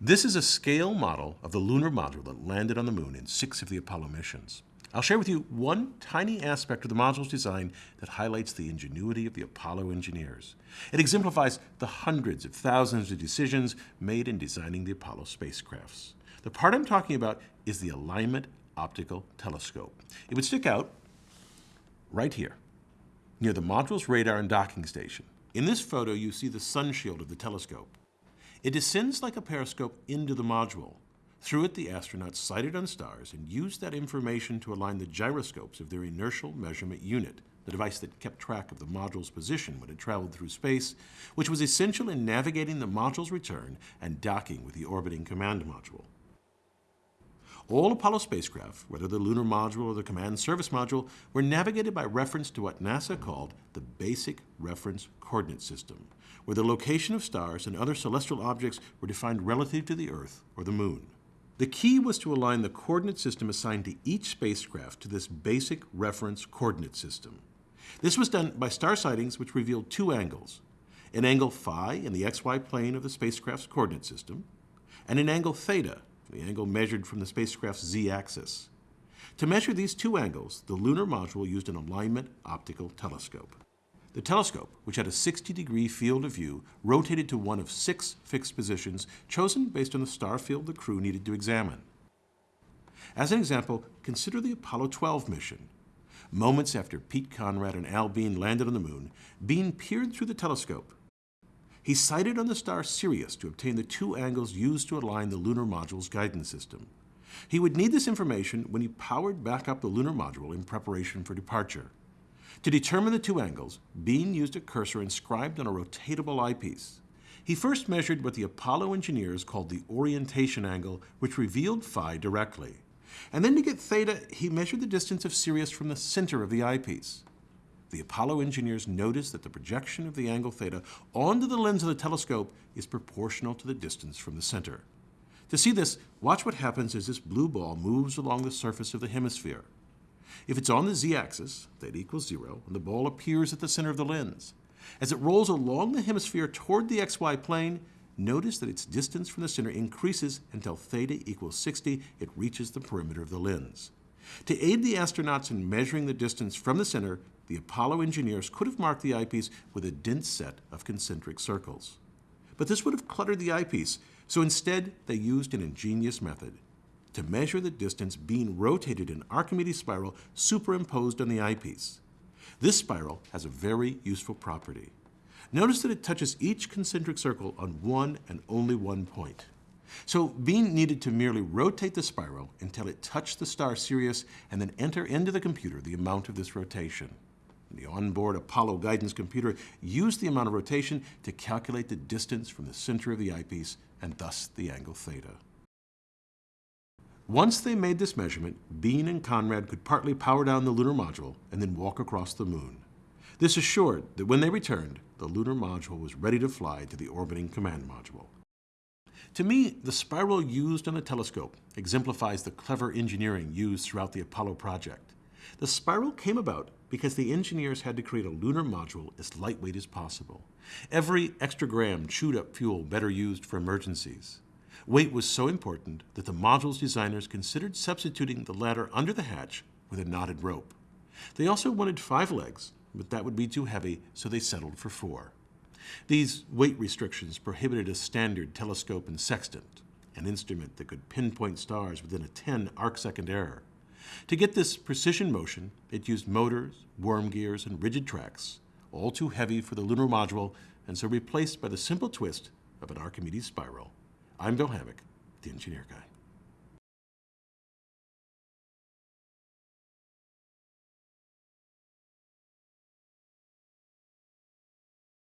This is a scale model of the lunar module that landed on the moon in six of the Apollo missions. I'll share with you one tiny aspect of the module's design that highlights the ingenuity of the Apollo engineers. It exemplifies the hundreds of thousands of decisions made in designing the Apollo spacecrafts. The part I'm talking about is the Alignment Optical Telescope. It would stick out right here, near the module's radar and docking station. In this photo, you see the sun shield of the telescope. It descends like a periscope into the module. Through it, the astronauts sighted on stars and used that information to align the gyroscopes of their inertial measurement unit, the device that kept track of the module's position when it traveled through space, which was essential in navigating the module's return and docking with the orbiting command module. All Apollo spacecraft, whether the lunar module or the command service module, were navigated by reference to what NASA called the Basic Reference Coordinate System, where the location of stars and other celestial objects were defined relative to the Earth or the Moon. The key was to align the coordinate system assigned to each spacecraft to this Basic Reference Coordinate System. This was done by star sightings which revealed two angles, an angle phi in the xy plane of the spacecraft's coordinate system, and an angle theta the angle measured from the spacecraft's z-axis. To measure these two angles, the lunar module used an alignment optical telescope. The telescope, which had a 60-degree field of view, rotated to one of six fixed positions chosen based on the star field the crew needed to examine. As an example, consider the Apollo 12 mission. Moments after Pete Conrad and Al Bean landed on the moon, Bean peered through the telescope he sighted on the star Sirius to obtain the two angles used to align the lunar module's guidance system. He would need this information when he powered back up the lunar module in preparation for departure. To determine the two angles, Bean used a cursor inscribed on a rotatable eyepiece. He first measured what the Apollo engineers called the orientation angle, which revealed phi directly. And then to get theta, he measured the distance of Sirius from the center of the eyepiece the Apollo engineers noticed that the projection of the angle theta onto the lens of the telescope is proportional to the distance from the center. To see this, watch what happens as this blue ball moves along the surface of the hemisphere. If it's on the z-axis, theta equals zero, and the ball appears at the center of the lens. As it rolls along the hemisphere toward the xy plane, notice that its distance from the center increases until theta equals 60, it reaches the perimeter of the lens. To aid the astronauts in measuring the distance from the center the Apollo engineers could have marked the eyepiece with a dense set of concentric circles. But this would have cluttered the eyepiece, so instead they used an ingenious method. To measure the distance Bean rotated an Archimedes spiral superimposed on the eyepiece. This spiral has a very useful property. Notice that it touches each concentric circle on one and only one point. So Bean needed to merely rotate the spiral until it touched the star Sirius and then enter into the computer the amount of this rotation. The onboard Apollo guidance computer used the amount of rotation to calculate the distance from the center of the eyepiece and thus the angle theta. Once they made this measurement, Bean and Conrad could partly power down the lunar module and then walk across the moon. This assured that when they returned, the lunar module was ready to fly to the orbiting command module. To me, the spiral used on the telescope exemplifies the clever engineering used throughout the Apollo project. The spiral came about because the engineers had to create a lunar module as lightweight as possible. Every extra gram chewed up fuel better used for emergencies. Weight was so important that the module's designers considered substituting the ladder under the hatch with a knotted rope. They also wanted five legs, but that would be too heavy, so they settled for four. These weight restrictions prohibited a standard telescope and sextant, an instrument that could pinpoint stars within a 10 arcsecond error. To get this precision motion, it used motors, worm gears, and rigid tracks, all too heavy for the lunar module, and so replaced by the simple twist of an Archimedes spiral. I'm Bill Hammack, the Engineer Guy.